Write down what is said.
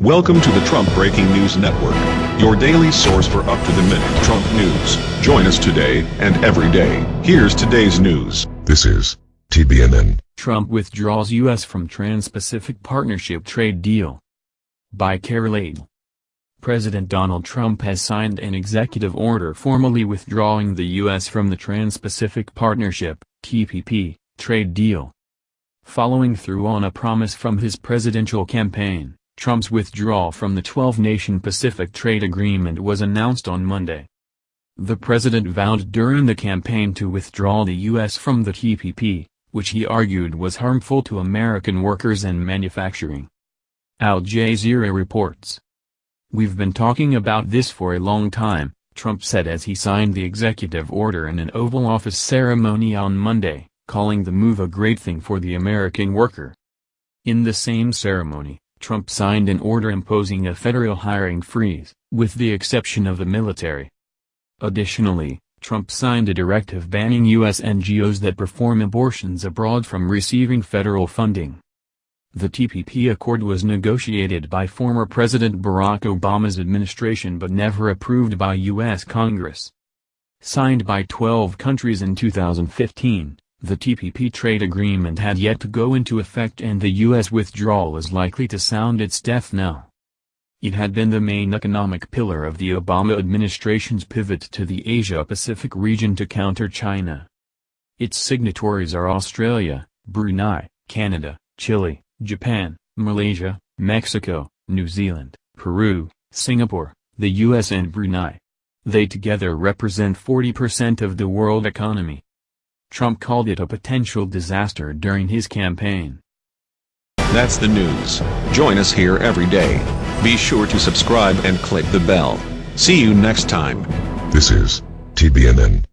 Welcome to the Trump Breaking News Network, your daily source for up-to-the-minute Trump news. Join us today and every day. Here's today's news. This is TBNN. Trump withdraws U.S. from Trans-Pacific Partnership trade deal. By Carol Adel. President Donald Trump has signed an executive order formally withdrawing the U.S. from the Trans-Pacific Partnership, TPP, trade deal. Following through on a promise from his presidential campaign, Trump's withdrawal from the 12-nation Pacific Trade Agreement was announced on Monday. The president vowed during the campaign to withdraw the U.S. from the TPP, which he argued was harmful to American workers and manufacturing. Al Jazeera reports. We've been talking about this for a long time, Trump said as he signed the executive order in an Oval Office ceremony on Monday, calling the move a great thing for the American worker. In the same ceremony, Trump signed an order imposing a federal hiring freeze, with the exception of the military. Additionally, Trump signed a directive banning U.S. NGOs that perform abortions abroad from receiving federal funding. The TPP accord was negotiated by former President Barack Obama's administration but never approved by U.S. Congress. Signed by 12 countries in 2015, the TPP trade agreement had yet to go into effect and the U.S. withdrawal is likely to sound its death knell. It had been the main economic pillar of the Obama administration's pivot to the Asia-Pacific region to counter China. Its signatories are Australia, Brunei, Canada, Chile, Japan, Malaysia, Mexico, New Zealand, Peru, Singapore, the U.S. and Brunei. They together represent 40% of the world economy. Trump called it a potential disaster during his campaign. That's the news. Join us here every day. Be sure to subscribe and click the bell. See you next time. This is TBNN.